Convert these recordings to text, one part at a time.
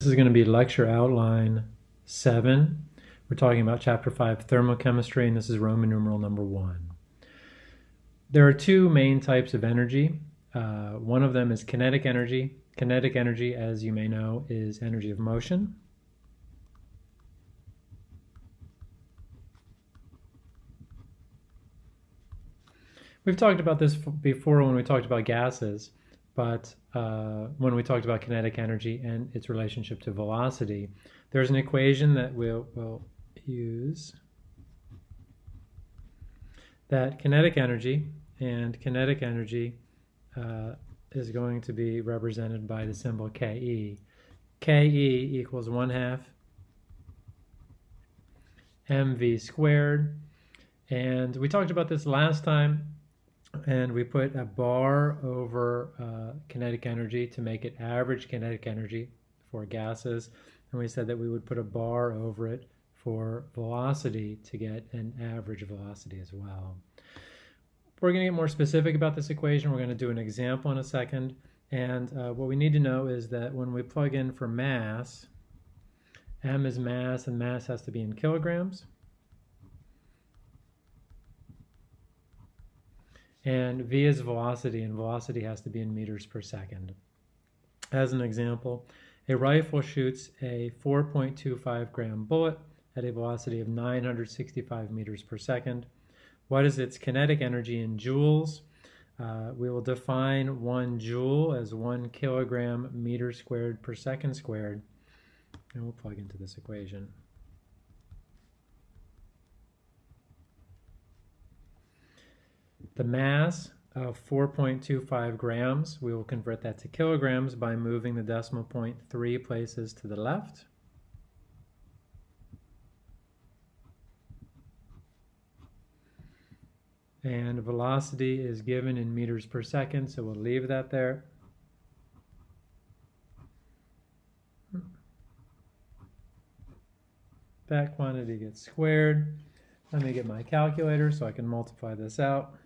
This is going to be lecture outline 7. We're talking about chapter 5 thermochemistry and this is Roman numeral number 1. There are two main types of energy. Uh, one of them is kinetic energy. Kinetic energy, as you may know, is energy of motion. We've talked about this before when we talked about gases. But uh, when we talked about kinetic energy and its relationship to velocity, there's an equation that we'll, we'll use that kinetic energy and kinetic energy uh, is going to be represented by the symbol Ke. Ke equals 1 half mv squared. And we talked about this last time and we put a bar over uh, kinetic energy to make it average kinetic energy for gases and we said that we would put a bar over it for velocity to get an average velocity as well. We're going to get more specific about this equation. We're going to do an example in a second and uh, what we need to know is that when we plug in for mass, m is mass and mass has to be in kilograms. And v is velocity, and velocity has to be in meters per second. As an example, a rifle shoots a 4.25 gram bullet at a velocity of 965 meters per second. What is its kinetic energy in joules? Uh, we will define one joule as one kilogram meter squared per second squared, and we'll plug into this equation. The mass of 4.25 grams, we will convert that to kilograms by moving the decimal point three places to the left. And velocity is given in meters per second, so we'll leave that there. That quantity gets squared. Let me get my calculator so I can multiply this out.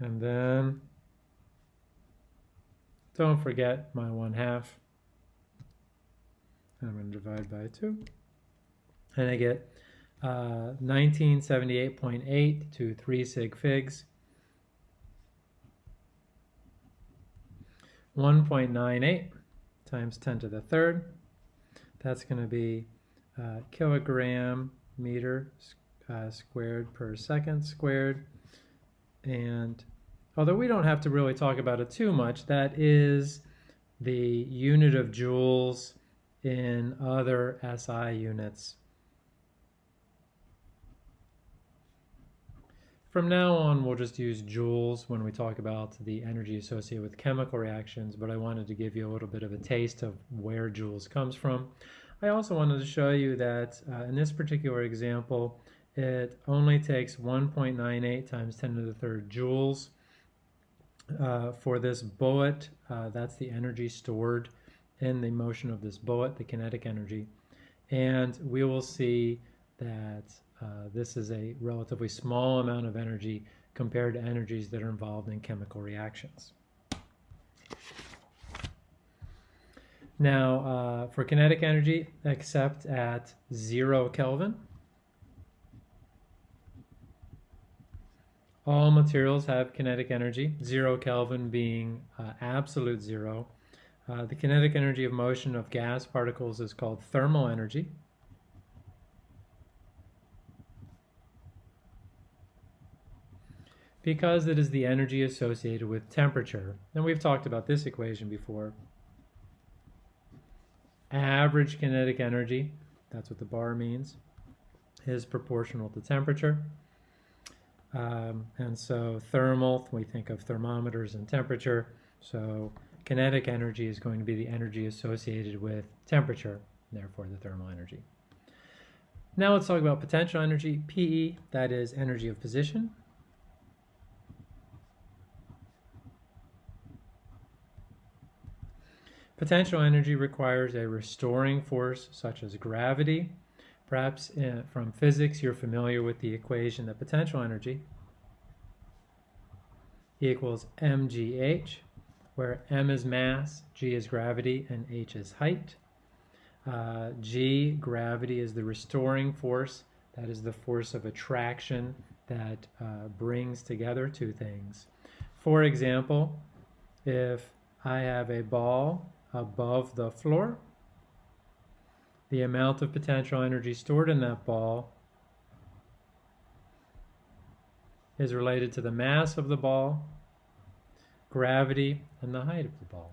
And then don't forget my 1 half. I'm going to divide by 2. And I get uh, 1978.8 to 3 sig figs. 1.98 times 10 to the third. That's going to be uh, kilogram meter uh, squared per second squared. And although we don't have to really talk about it too much, that is the unit of joules in other SI units. From now on, we'll just use joules when we talk about the energy associated with chemical reactions, but I wanted to give you a little bit of a taste of where joules comes from. I also wanted to show you that uh, in this particular example, it only takes 1.98 times 10 to the third joules uh, for this bullet. Uh, that's the energy stored in the motion of this bullet, the kinetic energy. And we will see that uh, this is a relatively small amount of energy compared to energies that are involved in chemical reactions. Now, uh, for kinetic energy, except at zero Kelvin, All materials have kinetic energy, zero Kelvin being uh, absolute zero. Uh, the kinetic energy of motion of gas particles is called thermal energy. Because it is the energy associated with temperature. And we've talked about this equation before. Average kinetic energy, that's what the bar means, is proportional to temperature. Um, and so thermal, we think of thermometers and temperature. So kinetic energy is going to be the energy associated with temperature, therefore the thermal energy. Now let's talk about potential energy, PE, that is energy of position. Potential energy requires a restoring force such as gravity. Perhaps uh, from physics you're familiar with the equation that potential energy equals mgh, where m is mass, g is gravity, and h is height. Uh, g, gravity, is the restoring force. That is the force of attraction that uh, brings together two things. For example, if I have a ball above the floor, the amount of potential energy stored in that ball is related to the mass of the ball, gravity, and the height of the ball.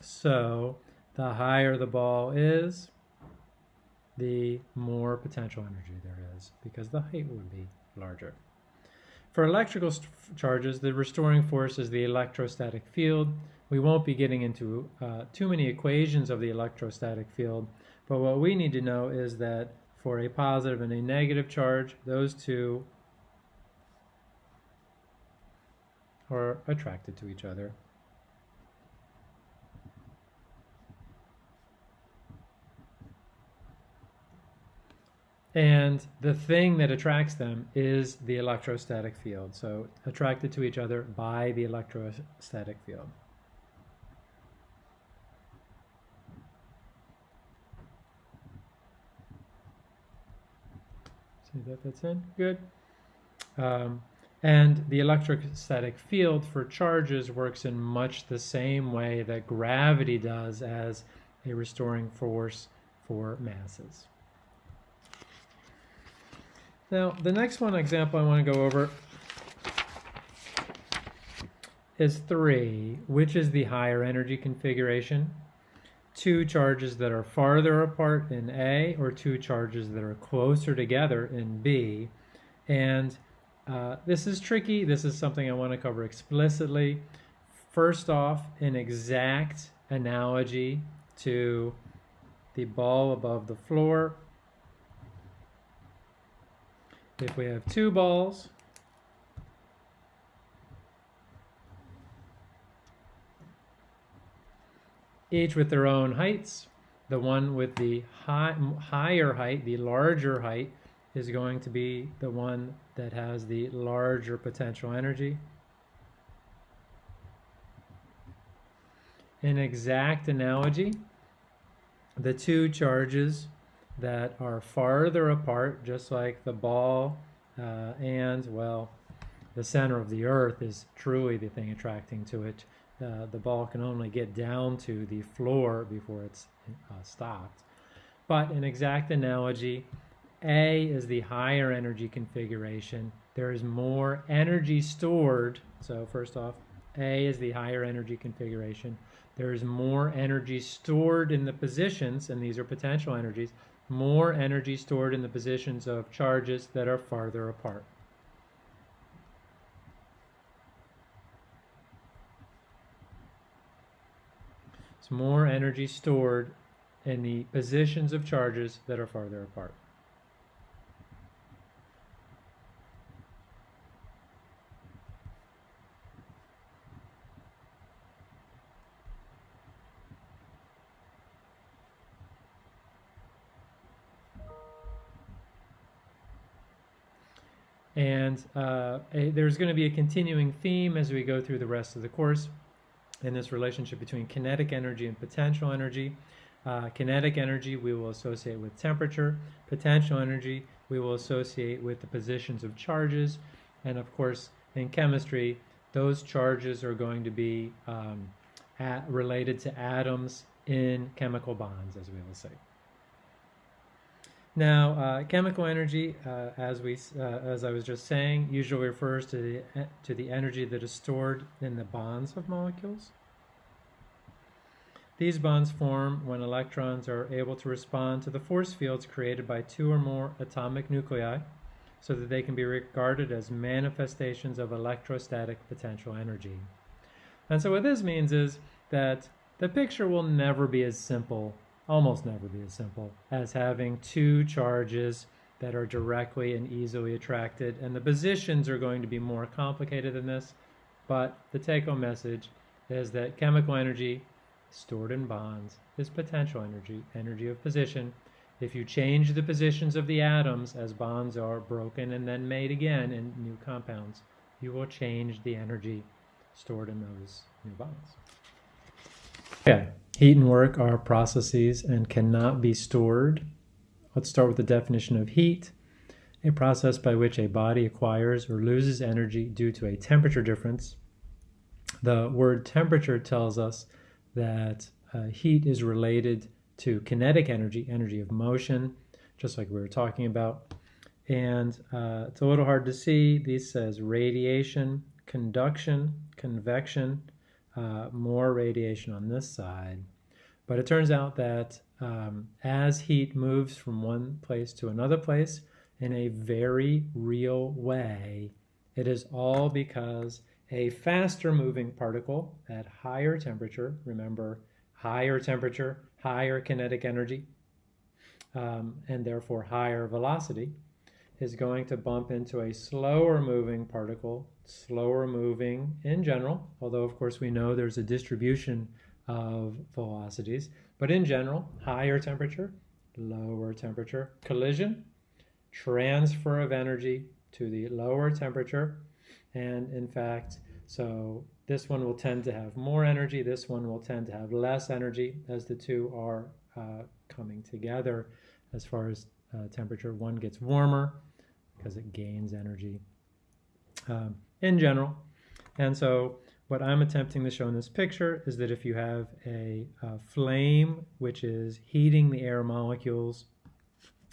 So the higher the ball is, the more potential energy there is because the height would be larger. For electrical charges, the restoring force is the electrostatic field. We won't be getting into uh, too many equations of the electrostatic field, but what we need to know is that for a positive and a negative charge, those two are attracted to each other. And the thing that attracts them is the electrostatic field. So attracted to each other by the electrostatic field. See that fits in? Good. Um, and the electrostatic field for charges works in much the same way that gravity does as a restoring force for masses. Now, the next one example I want to go over is 3, which is the higher energy configuration. Two charges that are farther apart in A or two charges that are closer together in B. And uh, this is tricky. This is something I want to cover explicitly. First off, an exact analogy to the ball above the floor if we have two balls, each with their own heights, the one with the high, higher height, the larger height, is going to be the one that has the larger potential energy. An exact analogy, the two charges that are farther apart, just like the ball uh, and, well, the center of the earth is truly the thing attracting to it. Uh, the ball can only get down to the floor before it's uh, stopped. But an exact analogy, A is the higher energy configuration. There is more energy stored. So first off, A is the higher energy configuration. There is more energy stored in the positions, and these are potential energies, more energy stored in the positions of charges that are farther apart. More energy stored in the positions of charges that are farther apart. And uh, a, there's going to be a continuing theme as we go through the rest of the course in this relationship between kinetic energy and potential energy. Uh, kinetic energy we will associate with temperature. Potential energy we will associate with the positions of charges. And of course, in chemistry, those charges are going to be um, at, related to atoms in chemical bonds, as we will say. Now, uh, chemical energy, uh, as we, uh, as I was just saying, usually refers to the to the energy that is stored in the bonds of molecules. These bonds form when electrons are able to respond to the force fields created by two or more atomic nuclei, so that they can be regarded as manifestations of electrostatic potential energy. And so, what this means is that the picture will never be as simple almost never be as simple as having two charges that are directly and easily attracted. And the positions are going to be more complicated than this, but the take-home message is that chemical energy stored in bonds is potential energy, energy of position. If you change the positions of the atoms as bonds are broken and then made again in new compounds, you will change the energy stored in those new bonds. Okay, heat and work are processes and cannot be stored. Let's start with the definition of heat a process by which a body acquires or loses energy due to a temperature difference. The word temperature tells us that uh, heat is related to kinetic energy, energy of motion, just like we were talking about. And uh, it's a little hard to see. These says radiation, conduction, convection, uh, more radiation on this side. But it turns out that um, as heat moves from one place to another place in a very real way, it is all because a faster moving particle at higher temperature, remember, higher temperature, higher kinetic energy, um, and therefore higher velocity, is going to bump into a slower moving particle, slower moving in general, although of course we know there's a distribution of velocities, but in general, higher temperature, lower temperature, collision, transfer of energy to the lower temperature, and in fact, so this one will tend to have more energy, this one will tend to have less energy as the two are uh, coming together as far as uh, temperature. One gets warmer, because it gains energy um, in general. And so what I'm attempting to show in this picture is that if you have a, a flame which is heating the air molecules,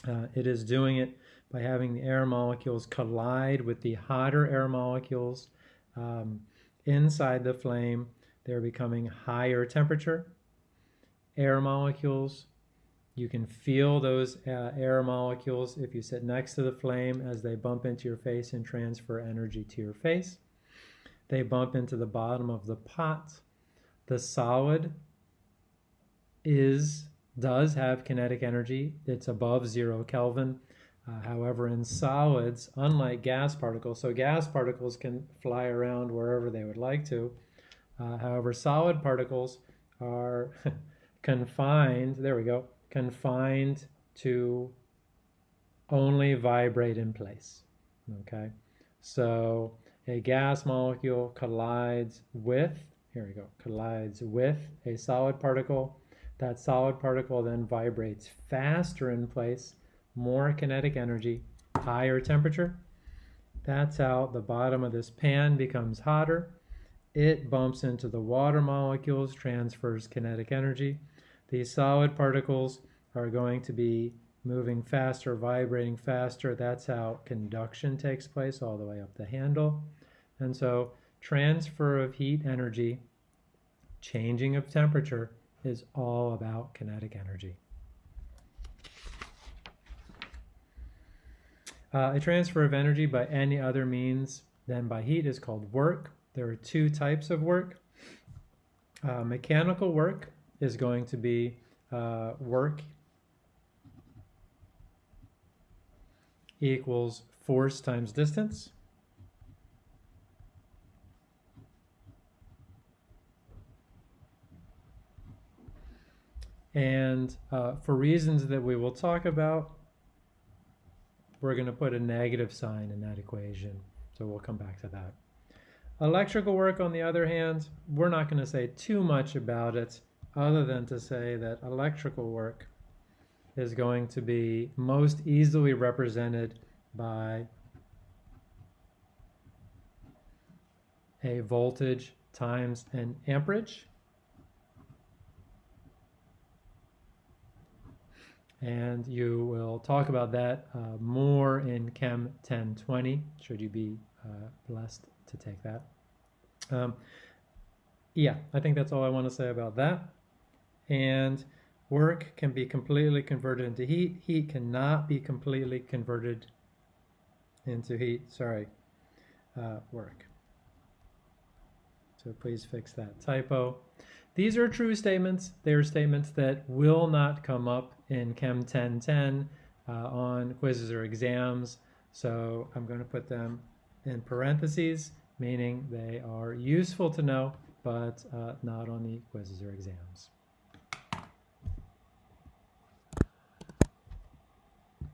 uh, it is doing it by having the air molecules collide with the hotter air molecules um, inside the flame. They're becoming higher temperature. Air molecules you can feel those uh, air molecules if you sit next to the flame as they bump into your face and transfer energy to your face. They bump into the bottom of the pot. The solid is does have kinetic energy. It's above zero Kelvin. Uh, however, in solids, unlike gas particles, so gas particles can fly around wherever they would like to. Uh, however, solid particles are confined, there we go, confined to only vibrate in place. Okay, so a gas molecule collides with, here we go, collides with a solid particle. That solid particle then vibrates faster in place, more kinetic energy, higher temperature. That's how the bottom of this pan becomes hotter. It bumps into the water molecules, transfers kinetic energy. These solid particles are going to be moving faster, vibrating faster. That's how conduction takes place all the way up the handle. And so transfer of heat energy, changing of temperature, is all about kinetic energy. Uh, a transfer of energy by any other means than by heat is called work. There are two types of work. Uh, mechanical work is going to be uh, work equals force times distance. And uh, for reasons that we will talk about, we're going to put a negative sign in that equation. So we'll come back to that. Electrical work, on the other hand, we're not going to say too much about it other than to say that electrical work is going to be most easily represented by a voltage times an amperage. And you will talk about that uh, more in Chem 1020, should you be uh, blessed to take that. Um, yeah, I think that's all I want to say about that. And work can be completely converted into heat. Heat cannot be completely converted into heat. Sorry, uh, work. So please fix that typo. These are true statements. They are statements that will not come up in Chem 1010 uh, on quizzes or exams. So I'm going to put them in parentheses, meaning they are useful to know, but uh, not on the quizzes or exams.